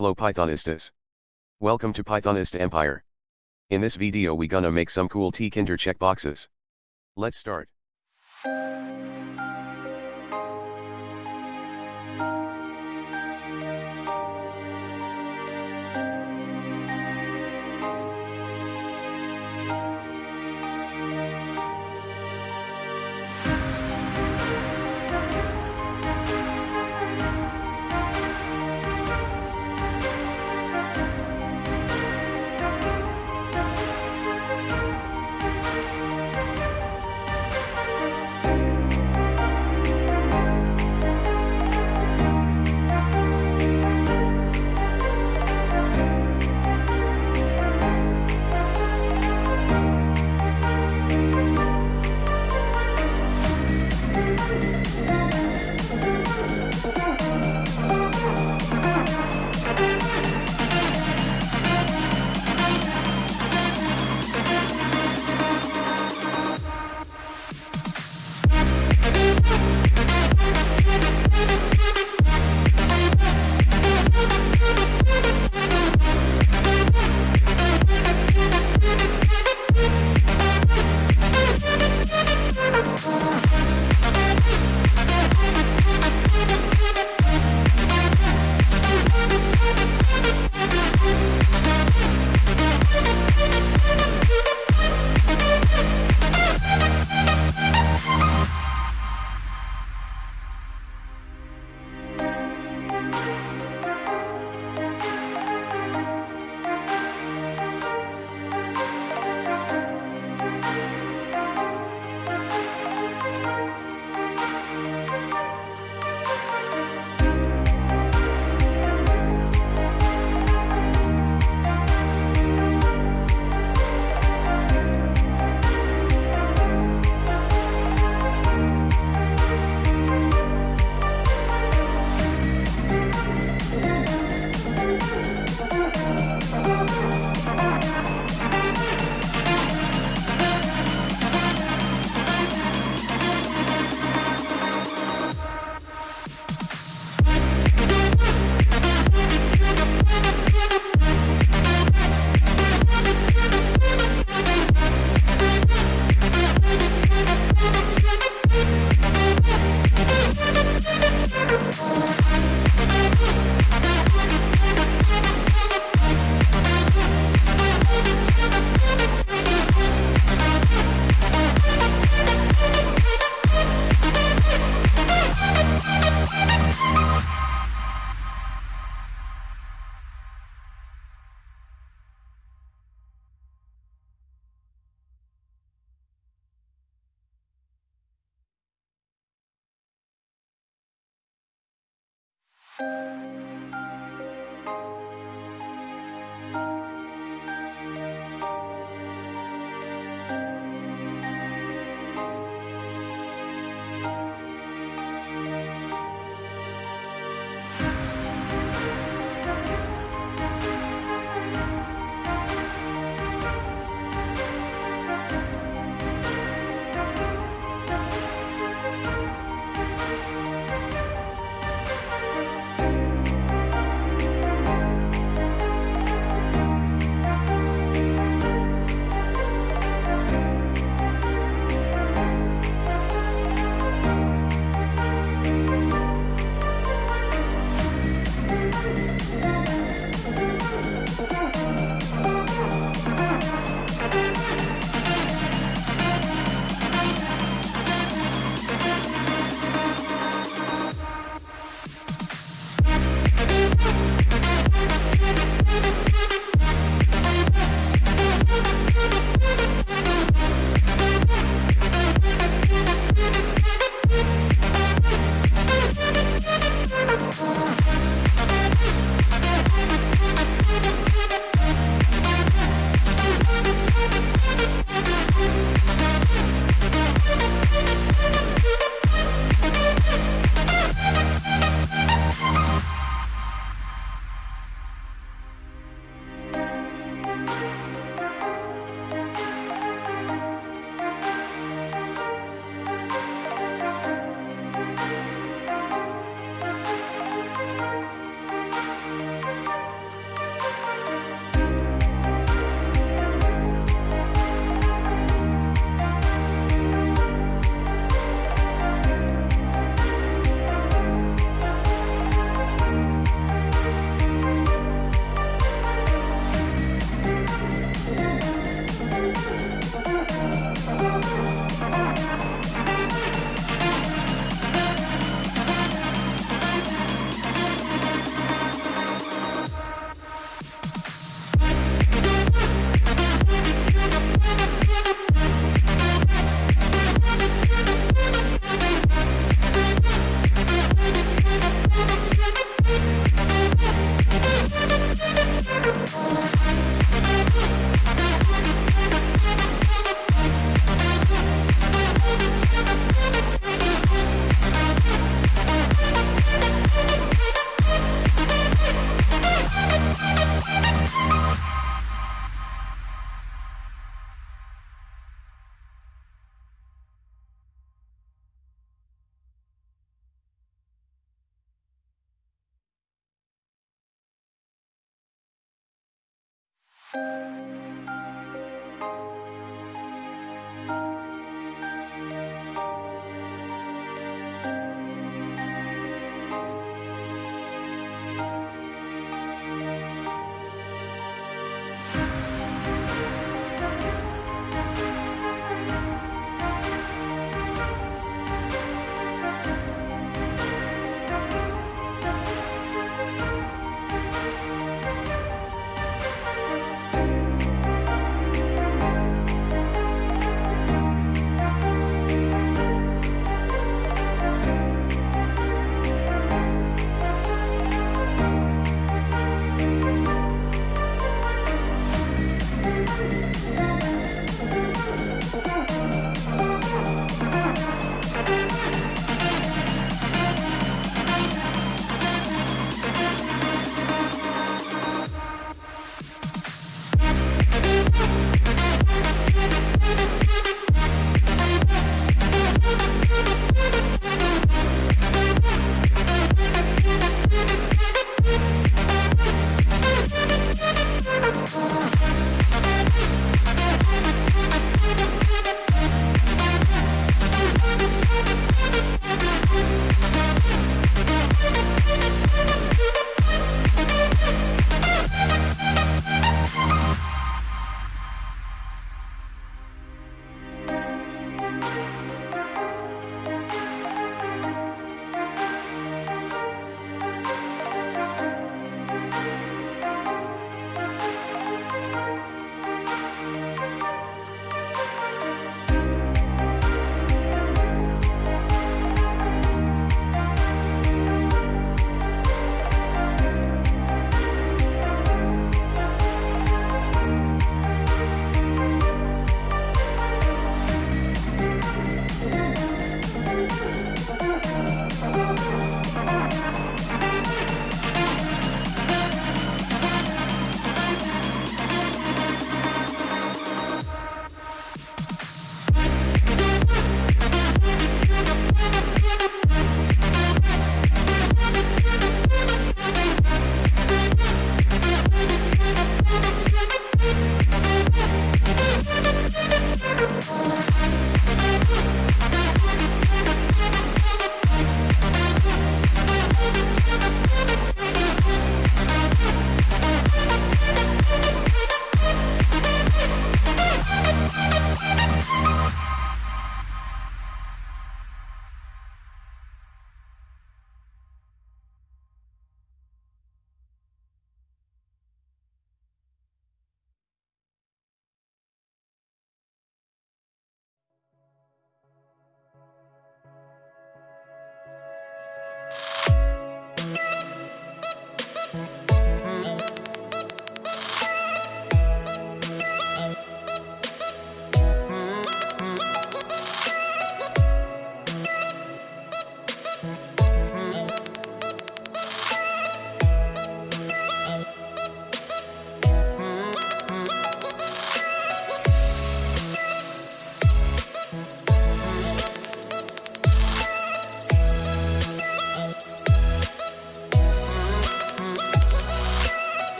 Hello Pythonistas. Welcome to Pythonista Empire. In this video we gonna make some cool tkinter checkboxes. Let's start. Música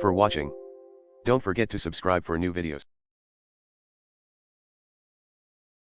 for watching. Don't forget to subscribe for new videos.